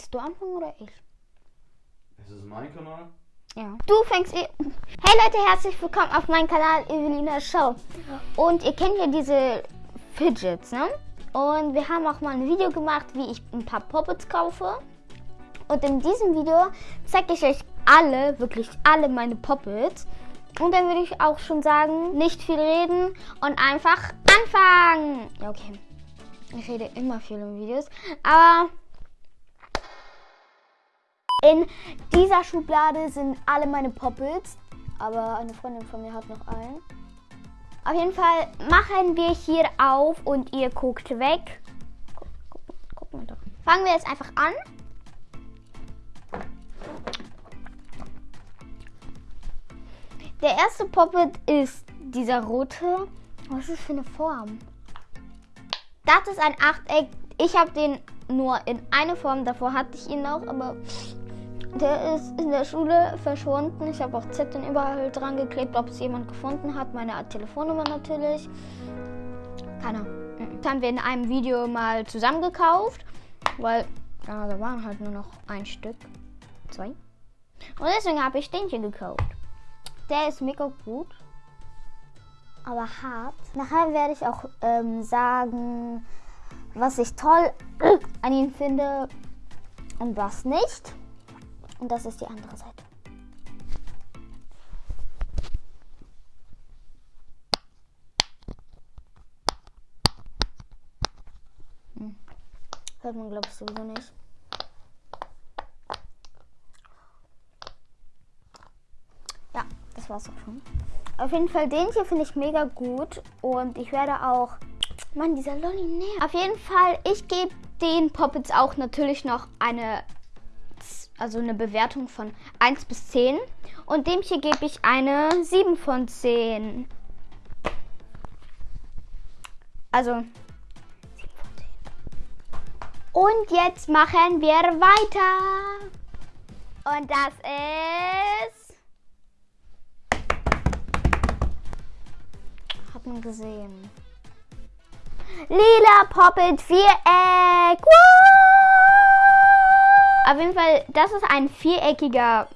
Willst du anfangen oder ich? Ist es mein Kanal? Ja. Du fängst eh. Hey Leute, herzlich willkommen auf meinem Kanal Evelina Show. Und ihr kennt ja diese Fidgets, ne? Und wir haben auch mal ein Video gemacht, wie ich ein paar Puppets kaufe. Und in diesem Video zeige ich euch alle, wirklich alle meine Puppets. Und dann würde ich auch schon sagen, nicht viel reden und einfach anfangen. Ja, okay. Ich rede immer viel in Videos. Aber in dieser Schublade sind alle meine Poppets. Aber eine Freundin von mir hat noch einen. Auf jeden Fall machen wir hier auf und ihr guckt weg. Guck, guck, guck mal doch. Fangen wir jetzt einfach an. Der erste Poppet ist dieser rote. Was ist das für eine Form? Das ist ein Achteck. Ich habe den nur in eine Form. Davor hatte ich ihn noch, aber der ist in der Schule verschwunden. Ich habe auch Zetteln überall dran geklebt, ob es jemand gefunden hat. Meine Telefonnummer natürlich. Keiner. Das haben wir in einem Video mal zusammen gekauft, weil ja, da waren halt nur noch ein Stück. Zwei. Und deswegen habe ich den hier gekauft. Der ist mega gut, aber hart. Nachher werde ich auch ähm, sagen, was ich toll an ihm finde und was nicht. Und das ist die andere Seite. Hm. Hört man, glaube ich, sowieso nicht. Ja, das war's auch schon. Auf jeden Fall, den hier finde ich mega gut. Und ich werde auch. Mann, dieser Lolli näher. Auf jeden Fall, ich gebe den Poppets auch natürlich noch eine also eine Bewertung von 1 bis 10. Und dem hier gebe ich eine 7 von 10. Also 7 von 10. Und jetzt machen wir weiter. Und das ist... Hat man gesehen. Lila Poppet Viereck. Woo! Auf jeden Fall, das ist ein viereckiger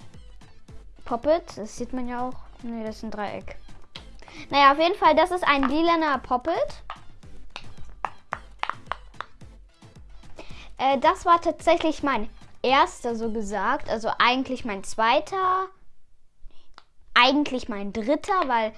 Poppet. Das sieht man ja auch. Ne, das ist ein Dreieck. Naja, auf jeden Fall, das ist ein lilaner Poppet. Äh, das war tatsächlich mein erster, so gesagt. Also eigentlich mein zweiter. Eigentlich mein dritter, weil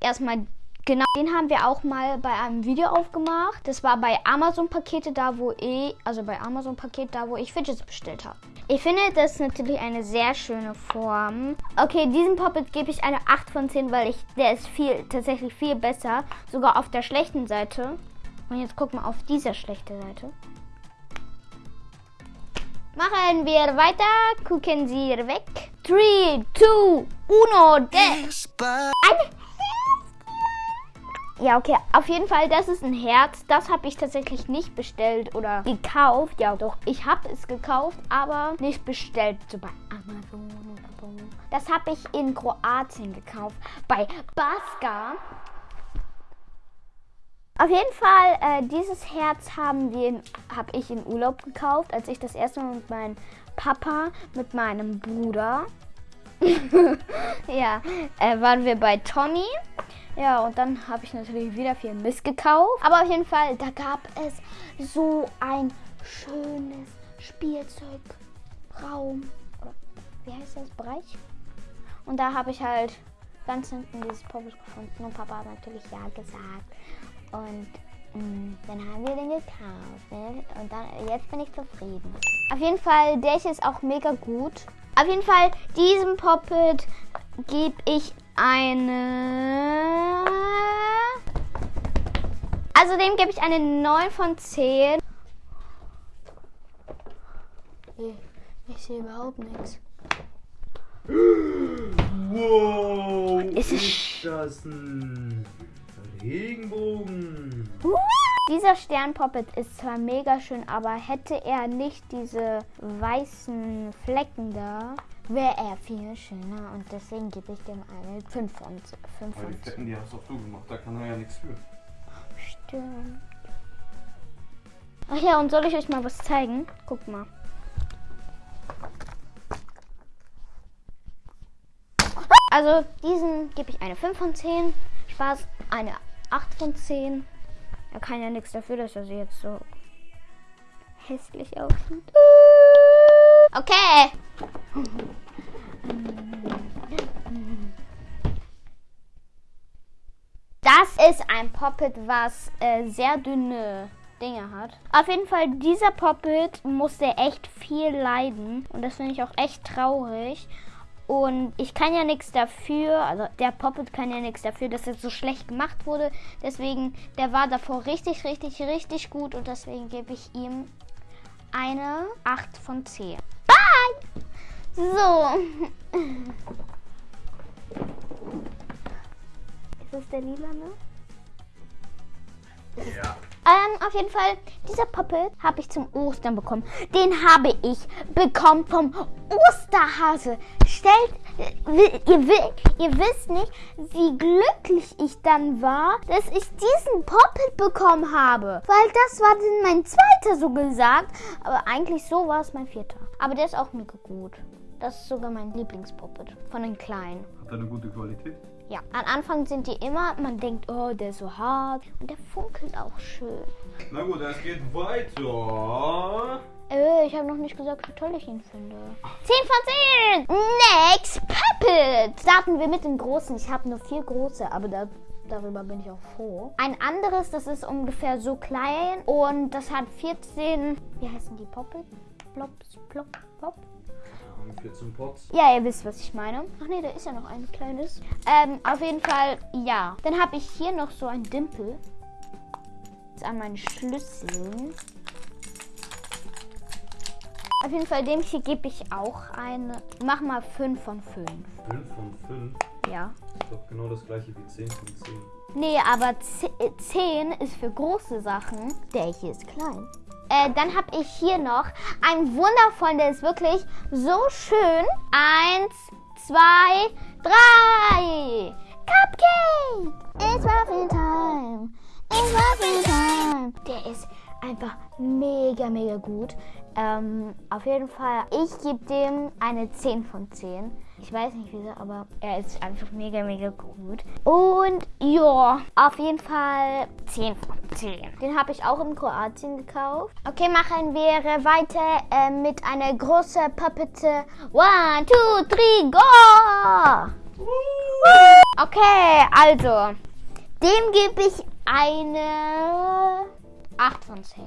erstmal Genau, den haben wir auch mal bei einem Video aufgemacht. Das war bei Amazon Pakete da, wo ich, also bei Amazon Paket da, wo ich Fidgets bestellt habe. Ich finde, das ist natürlich eine sehr schöne Form. Okay, diesem Puppet gebe ich eine 8 von 10, weil ich, der ist viel, tatsächlich viel besser. Sogar auf der schlechten Seite. Und jetzt gucken wir auf dieser schlechten Seite. Machen wir weiter. Gucken Sie weg. 3, 2, 1, Ein ja, okay. Auf jeden Fall, das ist ein Herz. Das habe ich tatsächlich nicht bestellt oder gekauft. Ja, doch, ich habe es gekauft, aber nicht bestellt. So bei Amazon oder so. Das habe ich in Kroatien gekauft. Bei Baska. Auf jeden Fall, äh, dieses Herz haben wir, habe ich in Urlaub gekauft, als ich das erste Mal mit meinem Papa, mit meinem Bruder, ja, äh, waren wir bei Tommy. Ja, und dann habe ich natürlich wieder viel Mist gekauft. Aber auf jeden Fall, da gab es so ein schönes Spielzeugraum. wie heißt das? Bereich? Und da habe ich halt ganz hinten dieses Poppet gefunden und Papa hat natürlich ja gesagt. Und mh, mm, dann haben wir den gekauft. Ne? Und dann, jetzt bin ich zufrieden. Auf jeden Fall, der ist auch mega gut. Auf jeden Fall, diesem Poppet gebe ich eine... Also dem gebe ich eine 9 von 10. Ich sehe überhaupt nichts. Wow! Ist, ist das ein Regenbogen? Dieser Sternpoppet ist zwar mega schön, aber hätte er nicht diese weißen Flecken da, wäre er viel schöner und deswegen gebe ich dem eine 5 von 5. Aber die Fetten, die hast auch du gemacht, da kann er ja nichts für. Stimmt. Ach ja, und soll ich euch mal was zeigen? Guck mal. Also diesen gebe ich eine 5 von 10. Spaß, eine 8 von 10. Er kann ja nichts dafür, dass er sie jetzt so hässlich aussieht. Okay. Das ist ein Poppet, was äh, sehr dünne Dinge hat. Auf jeden Fall, dieser Poppet musste echt viel leiden. Und das finde ich auch echt traurig. Und ich kann ja nichts dafür, also der Poppet kann ja nichts dafür, dass er so schlecht gemacht wurde. Deswegen, der war davor richtig, richtig, richtig gut. Und deswegen gebe ich ihm eine 8 von 10. Bye! So. Ist das der lila, ne? Ja. Ähm, auf jeden Fall, dieser Puppet habe ich zum Ostern bekommen. Den habe ich bekommen vom Osterhase. Stellt, ihr, ihr wisst nicht, wie glücklich ich dann war, dass ich diesen Puppet bekommen habe. Weil das war dann mein zweiter so gesagt. Aber eigentlich so war es mein vierter. Aber der ist auch mega gut. Das ist sogar mein Lieblingspuppet von den Kleinen. Hat er eine gute Qualität? Ja, am Anfang sind die immer, man denkt, oh, der ist so hart. Und der funkelt auch schön. Na gut, es geht weiter. Äh, ich habe noch nicht gesagt, wie toll ich ihn finde. 10 von 10! Next Puppet! Starten wir mit den großen. Ich habe nur vier große, aber da, darüber bin ich auch froh. Ein anderes, das ist ungefähr so klein und das hat 14, wie heißen die Puppet? Plops, plop, plop. Haben 14 Pots. Ja, ihr wisst, was ich meine. Ach nee, da ist ja noch ein kleines. Ähm, auf jeden Fall, ja. Dann habe ich hier noch so ein Dimpel. Jetzt an meinen Schlüsseln. Auf jeden Fall, dem hier gebe ich auch eine. Mach mal 5 von 5. 5 von 5. Ja. Ist doch genau das gleiche wie 10 von 10. Nee, aber 10 ist für große Sachen. Der hier ist klein. Äh, dann habe ich hier noch einen wundervollen, der ist wirklich so schön. Eins, zwei, drei. Cupcake! It's Muffin Time! It's Muffin Time! Der ist einfach mega, mega gut. Ähm, auf jeden Fall, ich gebe dem eine 10 von 10. Ich weiß nicht wieso, aber er ist einfach mega, mega gut. Und ja, auf jeden Fall 10 von 10. Den habe ich auch in Kroatien gekauft. Okay, machen wir weiter äh, mit einer großen Puppete. One, two, three, go! Okay, also, dem gebe ich eine 8 von 10.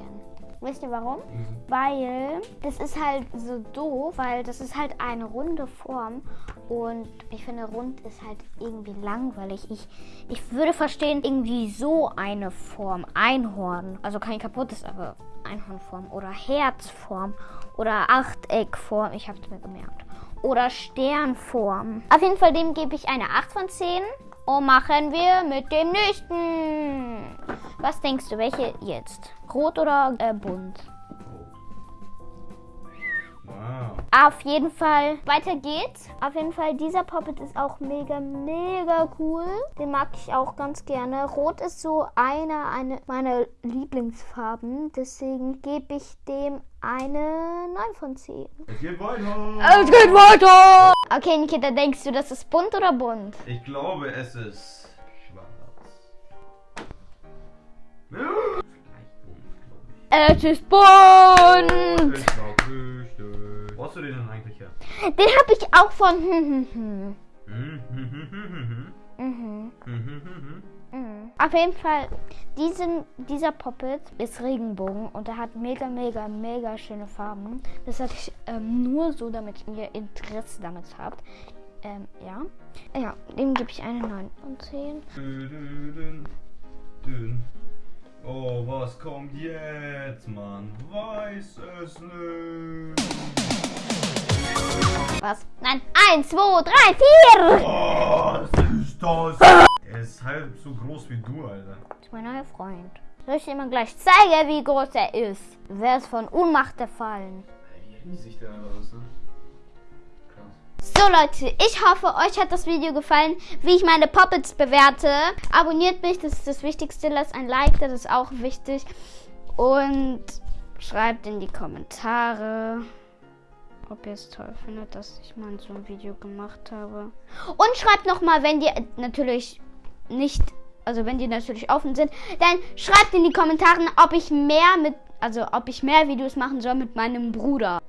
Wisst ihr warum? Weil das ist halt so doof, weil das ist halt eine runde Form und ich finde rund ist halt irgendwie langweilig. Ich, ich würde verstehen irgendwie so eine Form, Einhorn, also kein kaputtes, aber Einhornform oder Herzform oder Achteckform, ich habe es mir gemerkt. Oder Sternform. Auf jeden Fall dem gebe ich eine 8 von 10. Und machen wir mit dem nächsten. Was denkst du, welche jetzt? Rot oder äh, bunt? Wow. Auf jeden Fall, weiter geht's. Auf jeden Fall, dieser Poppet ist auch mega, mega cool. Den mag ich auch ganz gerne. Rot ist so eine, eine meiner Lieblingsfarben. Deswegen gebe ich dem eine 9 von 10. Es geht weiter. Es geht weiter! Okay, Nikita, denkst du, das ist bunt oder bunt? Ich glaube, es ist schwarz. Es ist bunt! Wo hast du den denn eigentlich her? Den habe ich auch von. Hm, hm, hm. Hm, hm, hm, hm, hm, hm. Mhm. Hm, hm, hm, hm. Mhm. Auf jeden Fall, diesen, dieser Poppet ist Regenbogen und er hat mega, mega, mega schöne Farben. Das sage ich ähm, nur so, damit ihr Interesse damit habt. Ähm, ja. Ja, dem gebe ich eine 9 von 10. Oh, was kommt jetzt? Man weiß es nicht. Was? Nein, 1, 2, 3, 4! Was ist das? Er ist halb so groß wie du, Alter. Das ist mein neuer Freund. Soll ich dir mal gleich zeigen, wie groß er ist? Wer ist von Ohnmacht gefallen? Wie riesig der ist, ne? So Leute, ich hoffe, euch hat das Video gefallen, wie ich meine Puppets bewerte. Abonniert mich, das ist das Wichtigste. Lasst ein Like, das ist auch wichtig. Und schreibt in die Kommentare, ob ihr es toll findet, dass ich mal so ein Video gemacht habe. Und schreibt nochmal, wenn die natürlich nicht, also wenn die natürlich offen sind, dann schreibt in die Kommentare, ob ich mehr mit, also ob ich mehr Videos machen soll mit meinem Bruder.